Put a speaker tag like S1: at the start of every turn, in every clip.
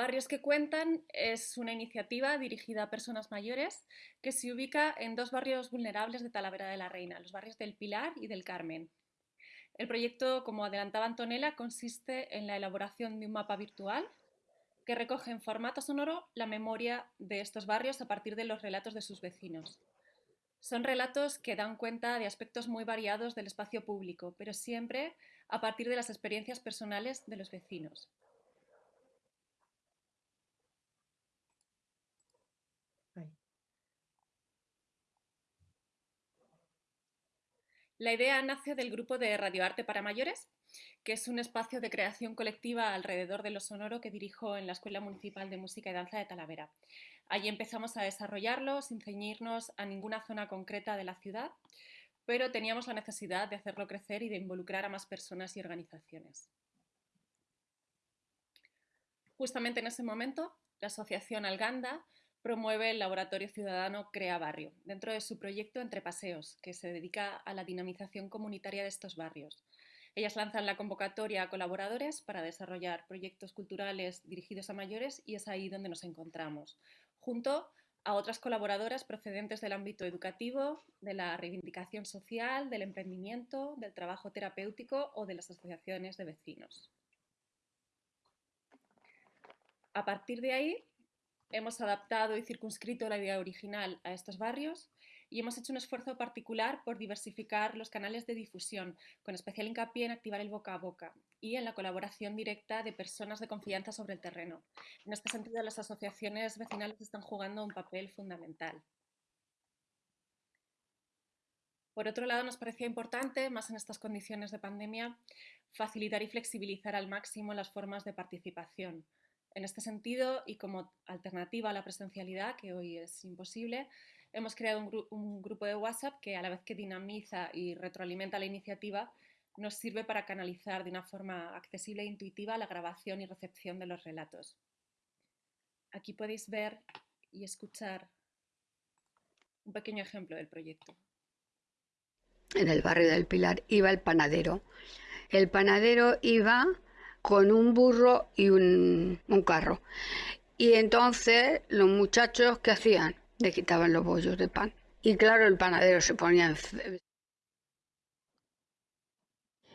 S1: Barrios que Cuentan es una iniciativa dirigida a personas mayores que se ubica en dos barrios vulnerables de Talavera de la Reina, los barrios del Pilar y del Carmen. El proyecto, como adelantaba Antonella, consiste en la elaboración de un mapa virtual que recoge en formato sonoro la memoria de estos barrios a partir de los relatos de sus vecinos. Son relatos que dan cuenta de aspectos muy variados del espacio público, pero siempre a partir de las experiencias personales de los vecinos. La idea nace del grupo de Radioarte para Mayores, que es un espacio de creación colectiva alrededor de lo sonoro que dirijo en la Escuela Municipal de Música y Danza de Talavera. Allí empezamos a desarrollarlo sin ceñirnos a ninguna zona concreta de la ciudad, pero teníamos la necesidad de hacerlo crecer y de involucrar a más personas y organizaciones. Justamente en ese momento, la Asociación Alganda promueve el Laboratorio Ciudadano Crea Barrio, dentro de su proyecto Entre Paseos, que se dedica a la dinamización comunitaria de estos barrios. Ellas lanzan la convocatoria a colaboradores para desarrollar proyectos culturales dirigidos a mayores y es ahí donde nos encontramos, junto a otras colaboradoras procedentes del ámbito educativo, de la reivindicación social, del emprendimiento, del trabajo terapéutico o de las asociaciones de vecinos. A partir de ahí, hemos adaptado y circunscrito la idea original a estos barrios y hemos hecho un esfuerzo particular por diversificar los canales de difusión, con especial hincapié en activar el boca a boca y en la colaboración directa de personas de confianza sobre el terreno. En este sentido, las asociaciones vecinales están jugando un papel fundamental. Por otro lado, nos parecía importante, más en estas condiciones de pandemia, facilitar y flexibilizar al máximo las formas de participación, en este sentido, y como alternativa a la presencialidad, que hoy es imposible, hemos creado un, grupo de WhatsApp que a la vez que dinamiza y retroalimenta la iniciativa, nos sirve para canalizar de una forma accesible e intuitiva la grabación y recepción de los relatos. Aquí podéis ver y escuchar un pequeño ejemplo del proyecto.
S2: En el barrio del Pilar iba el panadero. El panadero iba con un burro y un, carro. Y entonces los muchachos, ¿qué hacían? Le quitaban los bollos de pan. Y claro, el panadero se ponía...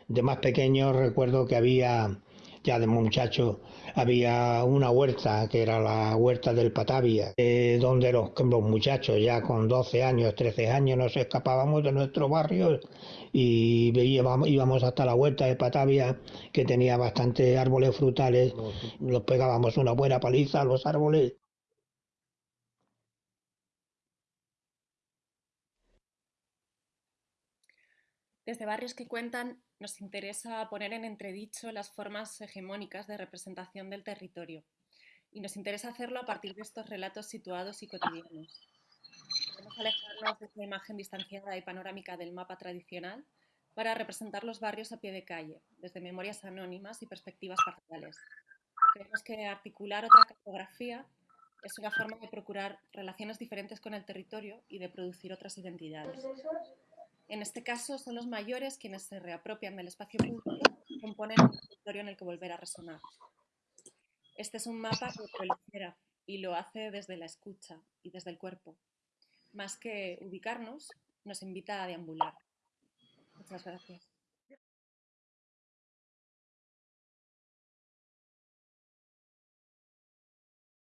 S3: De más pequeño recuerdo que había ya de muchacho había una huerta que era la huerta del Patavia, eh, donde los, los, muchachos ya con 12 años, 13 años nos escapábamos de nuestro barrio y íbamos, íbamos hasta la huerta de Patavia que tenía bastantes árboles frutales, los pegábamos una buena paliza a los árboles
S1: Desde barrios que cuentan, nos interesa poner en entredicho las formas hegemónicas de representación del territorio y nos interesa hacerlo a partir de estos relatos situados y cotidianos. Queremos alejarnos de esta imagen distanciada y panorámica del mapa tradicional para representar los barrios a pie de calle, desde memorias anónimas y perspectivas parciales. Creemos que articular otra cartografía es una forma de procurar relaciones diferentes con el territorio y de producir otras identidades. En este caso, son los mayores quienes se reapropian del espacio público y componen un territorio en el que volver a resonar. Este es un mapa que prolifera y lo hace desde la escucha y desde el cuerpo. Más que ubicarnos, nos invita a deambular. Muchas gracias.